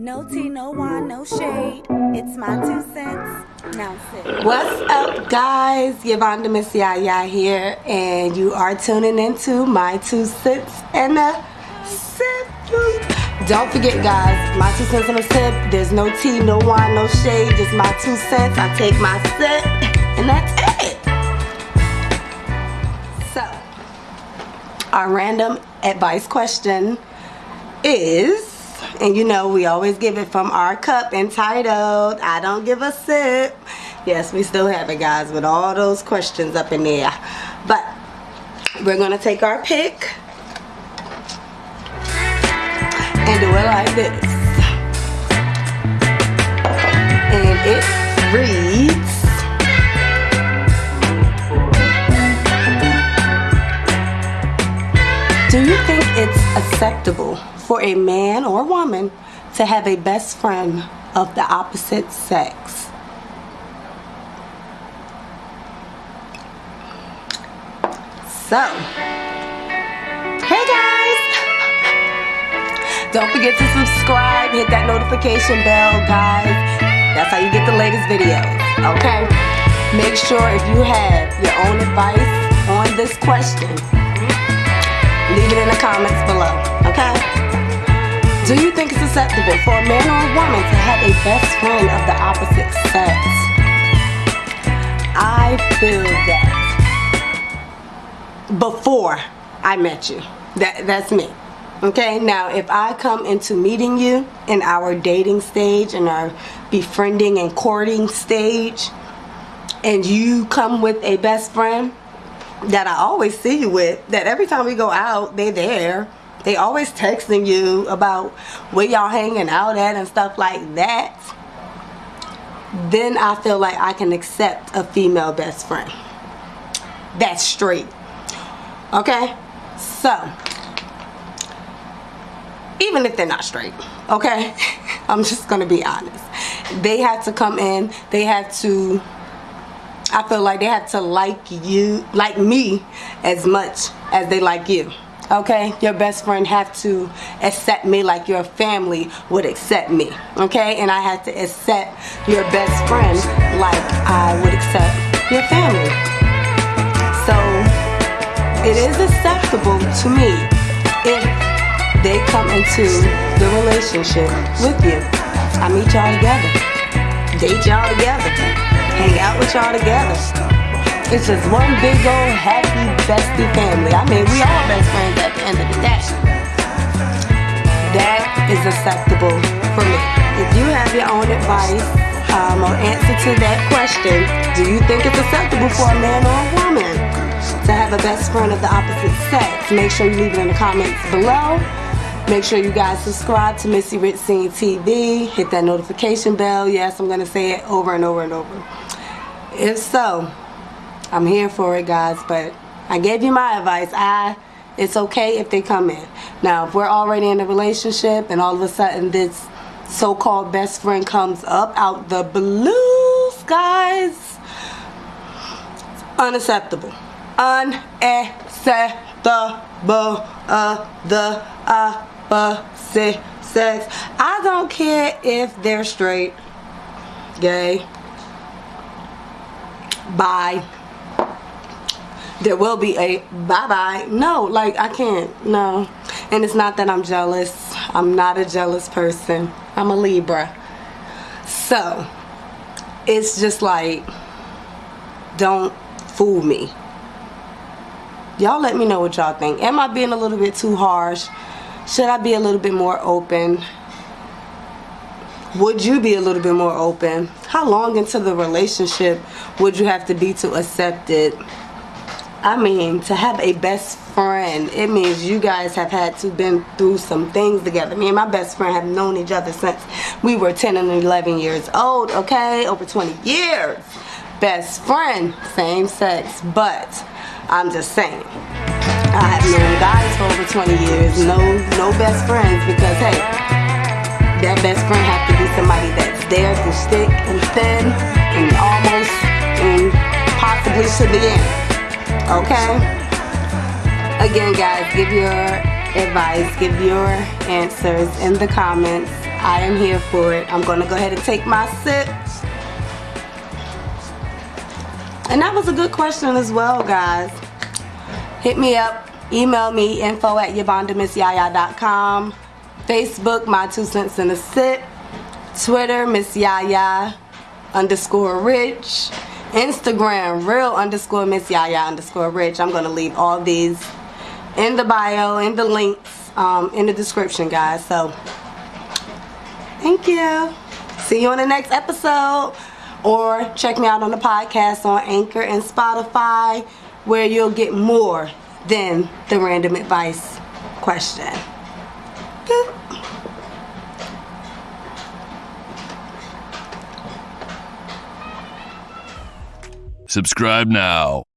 No tea, no wine, no shade. It's my two cents. Now sit. What's up, guys? Yvonne Miss Yaya here, and you are tuning into my two cents and a sip. Don't forget, guys, my two cents and a sip. There's no tea, no wine, no shade. Just my two cents. I take my sip, and that's it. So, our random advice question is and you know we always give it from our cup entitled I don't give a sip. Yes we still have it guys with all those questions up in there. But we're gonna take our pick and do it like this. And it reads do you think it's acceptable for a man or woman to have a best friend of the opposite sex. So, hey guys! Don't forget to subscribe, hit that notification bell, guys. That's how you get the latest videos, okay? Make sure if you have your own advice on this question, leave it in the comments below, okay? Do you think it's acceptable for a man or a woman to have a best friend of the opposite sex? I feel that before I met you. That that's me. Okay, now if I come into meeting you in our dating stage and our befriending and courting stage and you come with a best friend that I always see you with, that every time we go out, they're there they always texting you about where y'all hanging out at and stuff like that. Then I feel like I can accept a female best friend. That's straight. Okay? So, even if they're not straight, okay? I'm just gonna be honest. They had to come in, they had to I feel like they have to like you, like me as much as they like you okay? Your best friend have to accept me like your family would accept me. Okay? And I have to accept your best friend like I would accept your family. So it is acceptable to me if they come into the relationship with you. I meet y'all together. Date y'all together. Hang out with y'all together. It's just one big old happy bestie family. I mean, we all best friends at the end of the day. That is acceptable for me. If you have your own advice um, or answer to that question, do you think it's acceptable for a man or a woman to have a best friend of the opposite sex? Make sure you leave it in the comments below. Make sure you guys subscribe to Missy Scene TV. Hit that notification bell. Yes, I'm going to say it over and over and over. If so, I'm here for it, guys. But I gave you my advice. I it's okay if they come in. Now, if we're already in a relationship and all of a sudden this so-called best friend comes up out the blue skies, unacceptable. Unacceptable. Uh, the opposite sex. I don't care if they're straight, gay, bi there will be a bye-bye. No, like I can't, no. And it's not that I'm jealous. I'm not a jealous person. I'm a Libra. So, it's just like, don't fool me. Y'all let me know what y'all think. Am I being a little bit too harsh? Should I be a little bit more open? Would you be a little bit more open? How long into the relationship would you have to be to accept it? I mean, to have a best friend, it means you guys have had to been through some things together. Me and my best friend have known each other since we were 10 and 11 years old, okay? Over 20 years. Best friend, same sex, but I'm just saying. I have known guys for over 20 years, no, no best friends because, hey, that best friend have to be somebody that's there to stick and thin and almost and possibly to the end okay again guys give your advice give your answers in the comments I am here for it. I'm gonna go ahead and take my sip. And that was a good question as well, guys. Hit me up, email me, info at yvondamissyaya.com. Facebook, my two cents in a sip. Twitter, Miss Yaya underscore rich. Instagram, real underscore Miss Yaya underscore rich. I'm gonna leave all these in the bio, in the links, um, in the description, guys. So, thank you. See you on the next episode. Or check me out on the podcast on Anchor and Spotify, where you'll get more than the random advice question. Boop. Subscribe now.